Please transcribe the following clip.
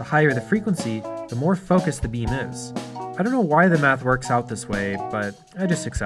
The higher the frequency, the more focused the beam is. I don't know why the math works out this way, but I just accept